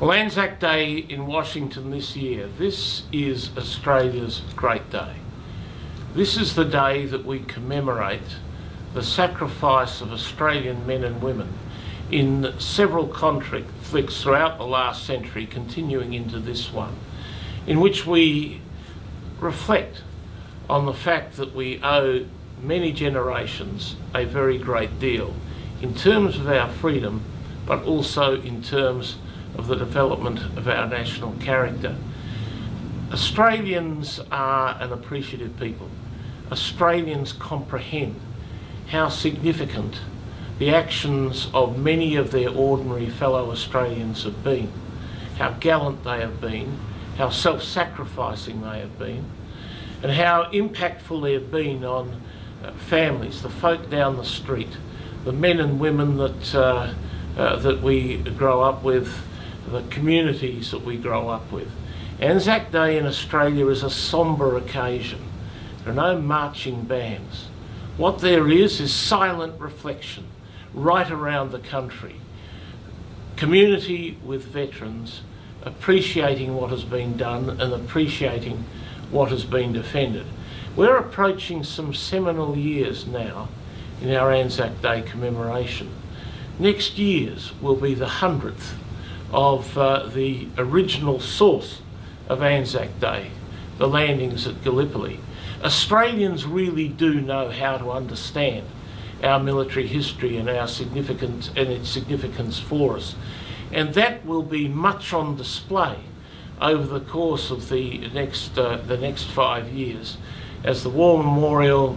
Well, Anzac Day in Washington this year, this is Australia's great day. This is the day that we commemorate the sacrifice of Australian men and women in several conflicts throughout the last century, continuing into this one, in which we reflect on the fact that we owe many generations a very great deal in terms of our freedom, but also in terms of the development of our national character. Australians are an appreciative people. Australians comprehend how significant the actions of many of their ordinary fellow Australians have been, how gallant they have been, how self-sacrificing they have been, and how impactful they have been on uh, families, the folk down the street, the men and women that, uh, uh, that we grow up with, the communities that we grow up with. Anzac Day in Australia is a sombre occasion. There are no marching bands. What there is is silent reflection right around the country. Community with veterans appreciating what has been done and appreciating what has been defended. We're approaching some seminal years now in our Anzac Day commemoration. Next year's will be the 100th of uh, the original source of Anzac Day, the landings at Gallipoli. Australians really do know how to understand our military history and our significance and its significance for us. And that will be much on display over the course of the next, uh, the next five years as the War Memorial,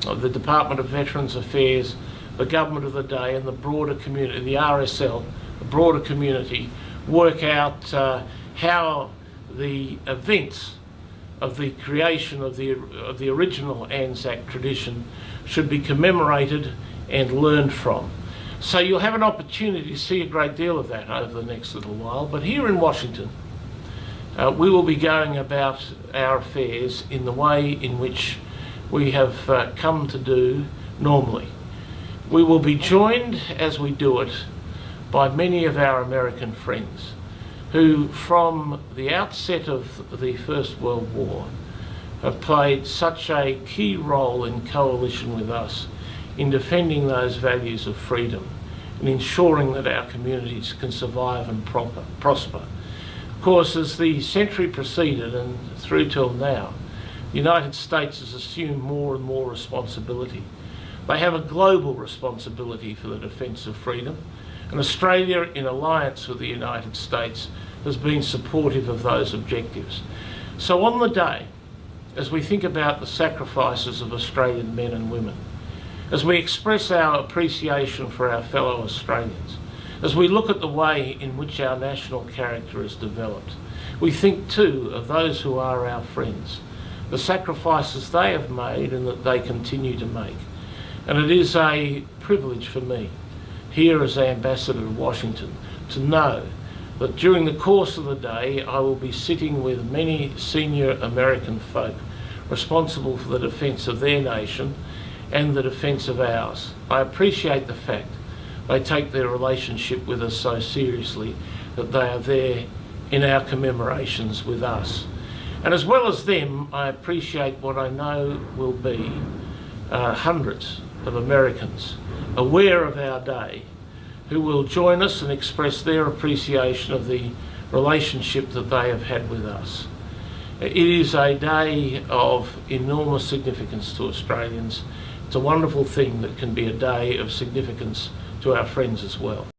the Department of Veterans Affairs, the Government of the Day and the broader community, the RSL, the broader community work out uh, how the events of the creation of the, of the original Anzac tradition should be commemorated and learned from. So you'll have an opportunity to see a great deal of that over the next little while. But here in Washington, uh, we will be going about our affairs in the way in which we have uh, come to do normally. We will be joined as we do it by many of our American friends who from the outset of the First World War have played such a key role in coalition with us in defending those values of freedom and ensuring that our communities can survive and proper, prosper. Of course, as the century proceeded and through till now, the United States has assumed more and more responsibility. They have a global responsibility for the defence of freedom, and Australia, in alliance with the United States, has been supportive of those objectives. So on the day, as we think about the sacrifices of Australian men and women, as we express our appreciation for our fellow Australians, as we look at the way in which our national character is developed, we think too of those who are our friends, the sacrifices they have made and that they continue to make. And it is a privilege for me, here as Ambassador to Washington, to know that during the course of the day I will be sitting with many senior American folk responsible for the defence of their nation and the defence of ours. I appreciate the fact they take their relationship with us so seriously that they are there in our commemorations with us. And as well as them, I appreciate what I know will be uh, hundreds of Americans aware of our day who will join us and express their appreciation of the relationship that they have had with us. It is a day of enormous significance to Australians. It's a wonderful thing that can be a day of significance to our friends as well.